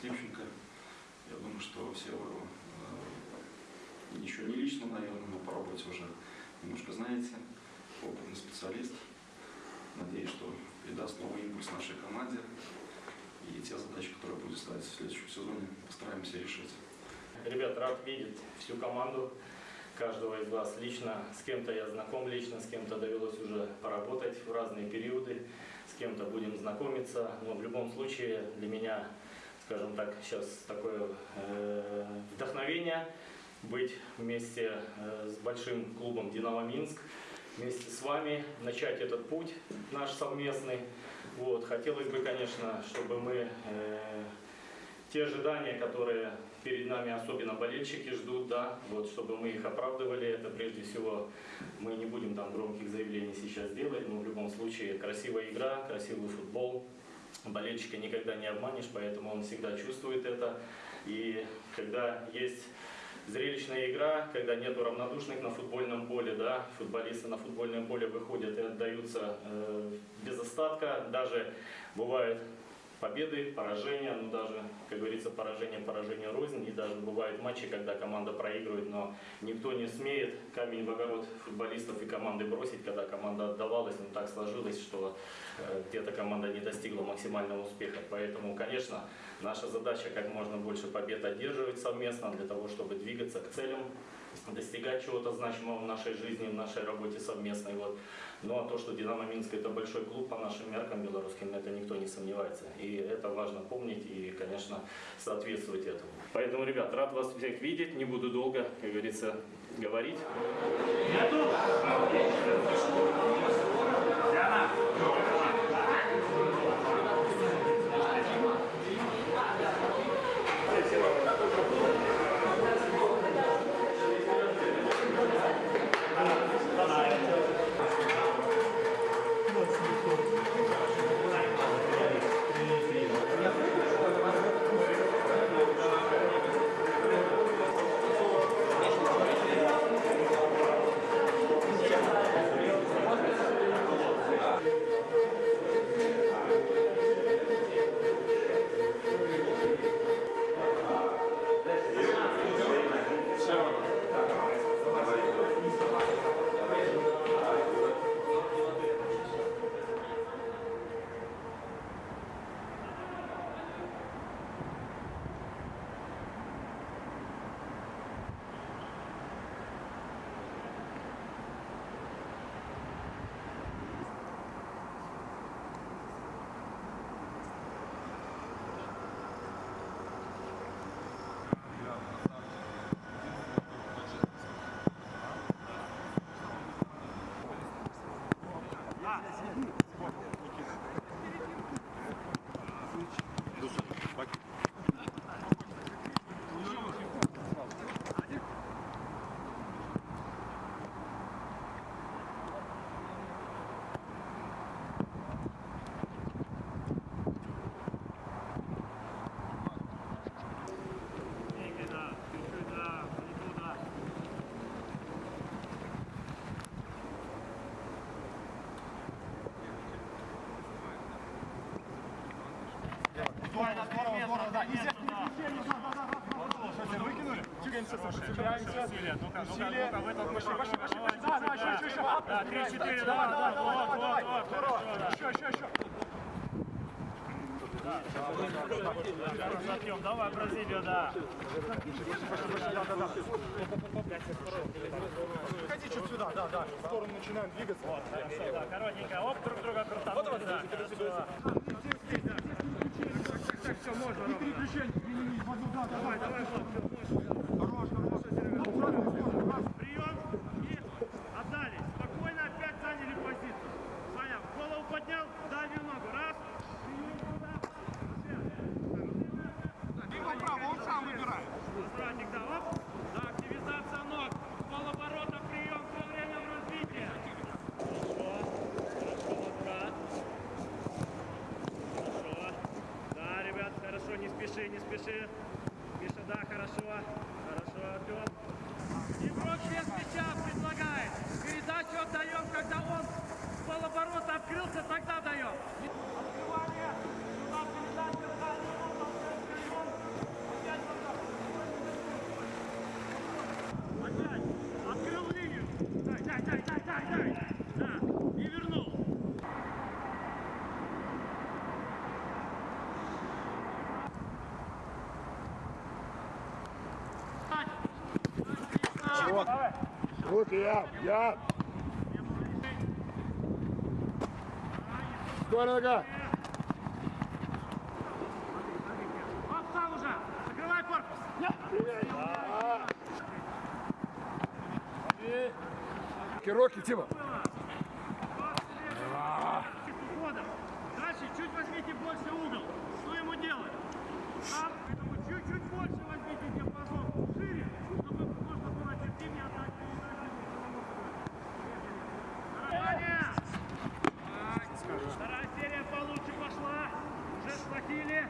Слепченко. Я думаю, что все вы э, еще не лично, наверное, но по уже немножко знаете. Опытный специалист. Надеюсь, что придаст новый импульс нашей команде. И те задачи, которые будет ставить в следующем сезоне, постараемся решить. Ребят, рад видеть всю команду, каждого из вас лично. С кем-то я знаком лично, с кем-то довелось уже поработать в разные периоды, с кем-то будем знакомиться. Но в любом случае для меня, скажем так, сейчас такое э, вдохновение быть вместе э, с большим клубом «Динамо Минск», вместе с вами начать этот путь наш совместный. Вот. Хотелось бы, конечно, чтобы мы э, те ожидания, которые перед нами особенно болельщики ждут, да, вот, чтобы мы их оправдывали, это прежде всего мы не будем там громких заявлений сейчас делать, но в любом случае красивая игра, красивый футбол, болельщика никогда не обманешь, поэтому он всегда чувствует это. И когда есть зрелищная игра, когда нету равнодушных на футбольном поле, да, футболисты на футбольном поле выходят и отдаются э, без остатка, даже бывает победы, поражения, ну даже, как говорится, поражение, поражение рознь, и даже бывают матчи, когда команда проигрывает, но никто не смеет камень в огород футболистов и команды бросить, когда команда отдавалась, но так сложилось, что э, где-то команда не достигла максимального успеха. Поэтому, конечно, наша задача как можно больше побед одерживать совместно для того, чтобы двигаться к целям, достигать чего-то значимого в нашей жизни, в нашей работе совместной. Вот. Ну а то, что Динамо Минск это большой клуб по нашим меркам белорусским, это никто не сомневается. И это важно помнить и, конечно, соответствовать этому. Поэтому, ребят, рад вас всех видеть, не буду долго, как говорится, говорить. Здорово, Чикаемся, сопротивляемся. Усилия, ну-ка, ну-ка, ну-ка, в этом Пошли, пошли, пошли, Да, да, еще, еще, еще. Да, три, четыре, Давай, да, давай, да, давай, вот, давай, вот, Здорово. хорошо, да. Еще, еще, еще. Артем, давай, Бразилия, да. Да, да, да. Ходи чуть сюда, да, да. В сторону начинаем двигаться. Вот, хорошо, да, коротенько, оп, друг друга крутанули, да, хорошо. Так, все, можно. И переключение, применить в одну, да, давай, давай, Миша, да, хорошо. Хорошо, Артем. Игрок без мяча предлагает. Передачу отдаем, когда он полоборота открылся, тогда даем. Открывание. Look. Look out. Yeah. Стой, нога. Отстал уже. Закрывай корпус. Кироки, Тима. Дальше чуть возьмите больше угол. Что ему делать? Ziele.